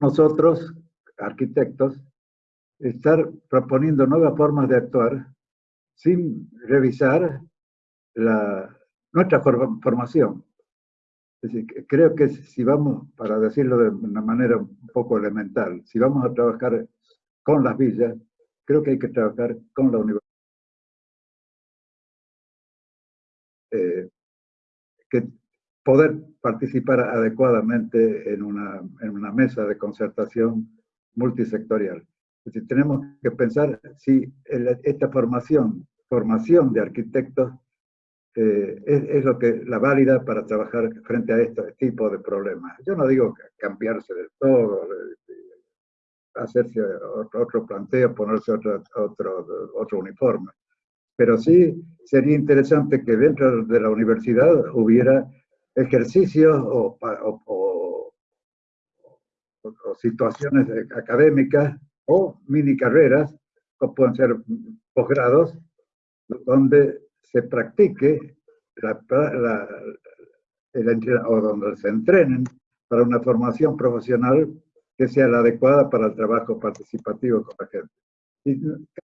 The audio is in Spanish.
Nosotros, arquitectos, estar proponiendo nuevas formas de actuar sin revisar la, nuestra formación. Es decir, creo que si vamos, para decirlo de una manera un poco elemental, si vamos a trabajar con las villas, creo que hay que trabajar con la universidad. Eh, que poder participar adecuadamente en una, en una mesa de concertación multisectorial. Es decir, tenemos que pensar si esta formación, formación de arquitectos eh, es, lo que la válida para trabajar frente a este tipo de problemas. Yo no digo cambiarse del todo, hacerse otro, planteo, ponerse otro, otro, otro uniforme, pero sí sería interesante que dentro de la universidad hubiera ejercicios o, situaciones académicas o mini carreras, o pueden ser posgrados, donde se practique la, el, o donde se entrenen para una formación profesional que sea la adecuada para el trabajo participativo con la gente.